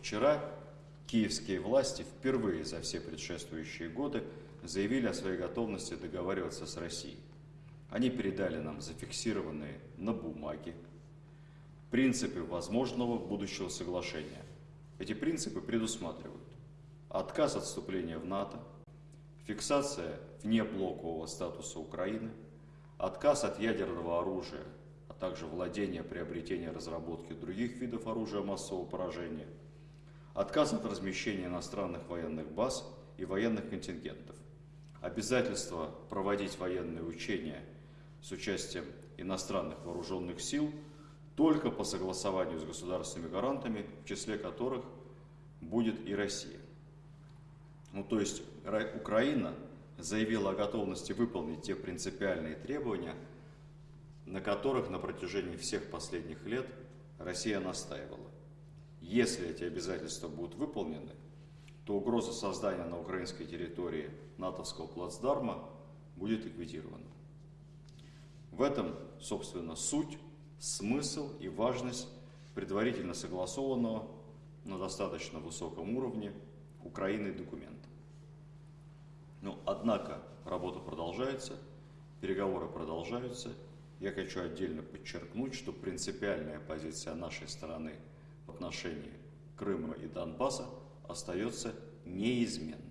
вчера киевские власти впервые за все предшествующие годы заявили о своей готовности договариваться с Россией. Они передали нам зафиксированные на бумаге принципы возможного будущего соглашения. Эти принципы предусматривают отказ от вступления в НАТО, фиксация внеблокового статуса Украины, отказ от ядерного оружия, а также владение, приобретение, разработки других видов оружия массового поражения, отказ от размещения иностранных военных баз и военных контингентов, обязательство проводить военные учения с участием иностранных вооруженных сил только по согласованию с государственными гарантами, в числе которых будет и Россия. Ну, то есть Украина заявила о готовности выполнить те принципиальные требования, на которых на протяжении всех последних лет Россия настаивала. Если эти обязательства будут выполнены, то угроза создания на украинской территории натовского плацдарма будет ликвидирована. В этом, собственно, суть, смысл и важность предварительно согласованного на достаточно высоком уровне Украины документа. Но, однако, работа продолжается, переговоры продолжаются. Я хочу отдельно подчеркнуть, что принципиальная позиция нашей стороны отношении Крыма и Донбасса остается неизменной.